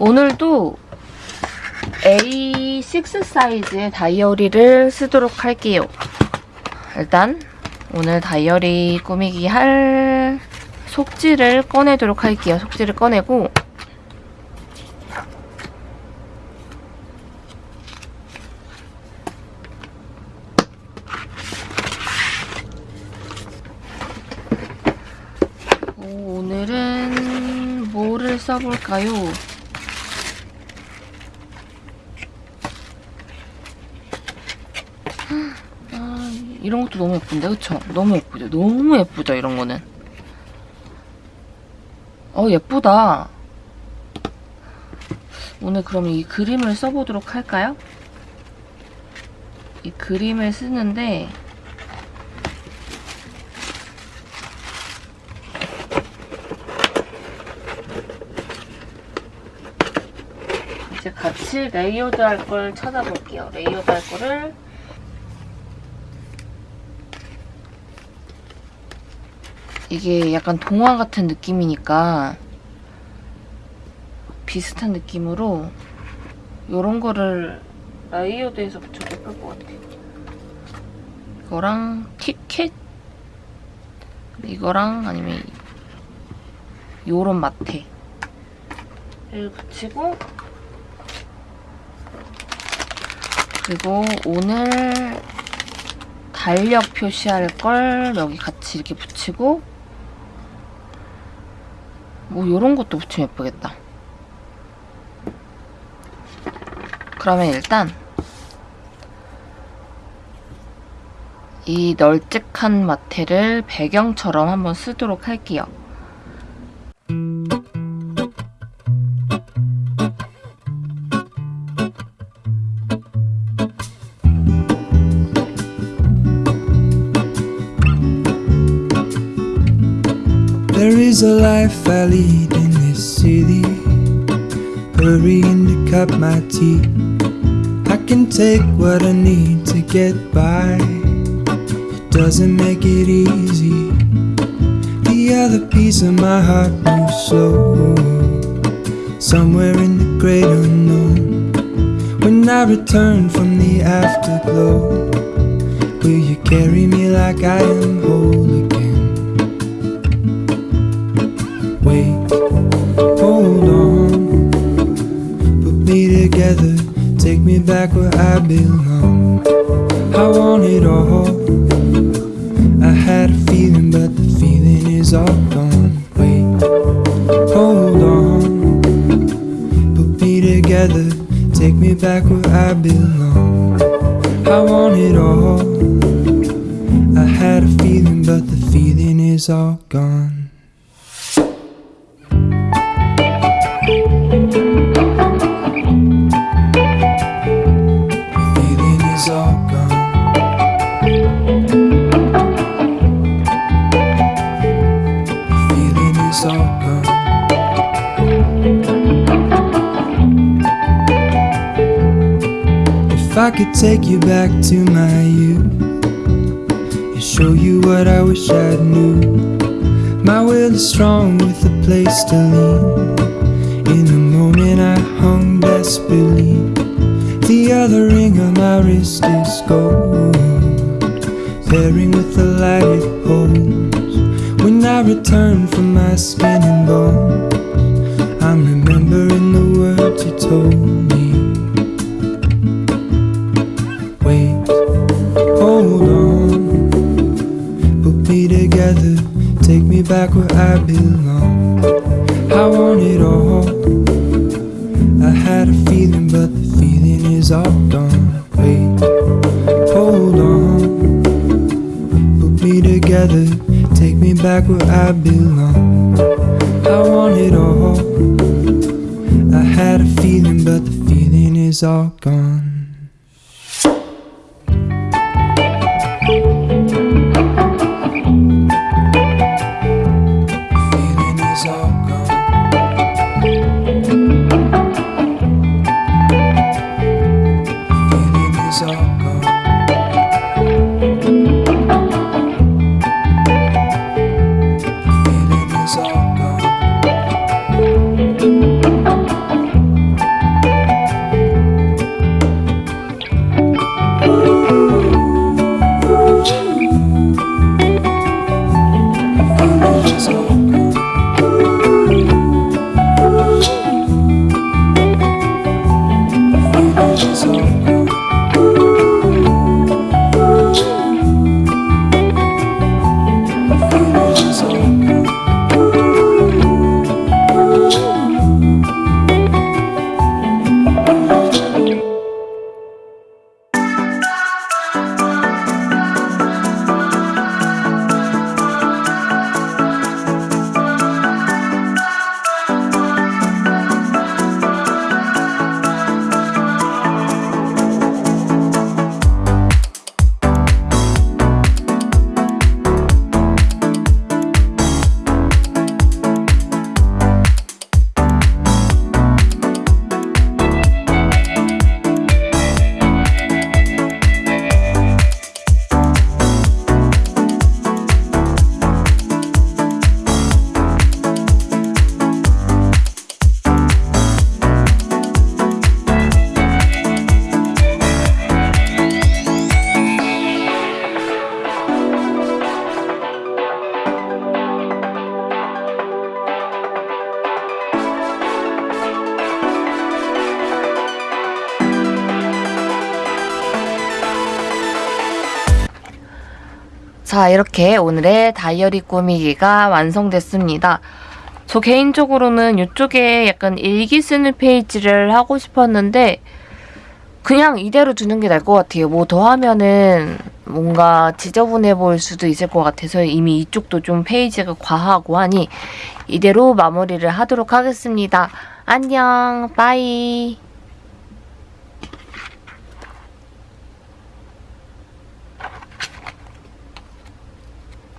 오늘도 A6 사이즈의 다이어리를 쓰도록 할게요. 일단 오늘 다이어리 꾸미기 할 속지를 꺼내도록 할게요. 속지를 꺼내고 오, 오늘은 뭐를 써볼까요? 아, 이런 것도 너무 예쁜데, 그쵸? 너무 예쁘죠? 너무 예쁘죠, 이런 거는. 어, 예쁘다. 오늘 그럼 이 그림을 써보도록 할까요? 이 그림을 쓰는데, 이제 같이 layered 할 걸 찾아볼게요. layered 할 거를 이게 약간 동화 같은 느낌이니까 비슷한 느낌으로 이런 거를 layered해서 붙여도 예쁠 것 같아요. 이거랑 티켓 이거랑 아니면 요런 마테를 붙이고 그리고 오늘 달력 표시할 걸 여기 같이 이렇게 붙이고 뭐 이런 것도 붙이면 예쁘겠다. 그러면 일단 이 널찍한 마테를 배경처럼 한번 쓰도록 할게요. Is a life I lead in this city. Hurrying to cut my teeth. I can take what I need to get by. It doesn't make it easy. The other piece of my heart moves slow. Somewhere in the great unknown. When I return from the afterglow, will you carry me like I am whole again? Take me back where I belong. I want it all. I had a feeling, but the feeling is all gone. Wait, hold on. Put me together, take me back where I belong. I want it all. I had a feeling, but the feeling is all gone. I could take you back to my youth and show you what I wish I knew. My will is strong with a place to lean. In the moment I hung desperately. The other ring on my wrist is gold, pairing with the light it holds. When I return from my skin and bones, I'm remembering the words you told me. Together, take me back where I belong. I want it all. I had a feeling, but the feeling is all gone. Wait, hold on. Put me together, take me back where I belong. I want it all. I had a feeling, but the feeling is all gone. 자, 이렇게 오늘의 다이어리 꾸미기가 완성됐습니다. 저 개인적으로는 이쪽에 약간 일기 쓰는 페이지를 하고 싶었는데 그냥 이대로 두는 게 나을 것 같아요. 뭐 더 하면은 뭔가 지저분해 보일 수도 있을 것 같아서 이미 이쪽도 좀 페이지가 과하고 하니 이대로 마무리를 하도록 하겠습니다. 안녕, 빠이.